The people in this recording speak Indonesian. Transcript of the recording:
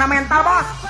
kena mental bos.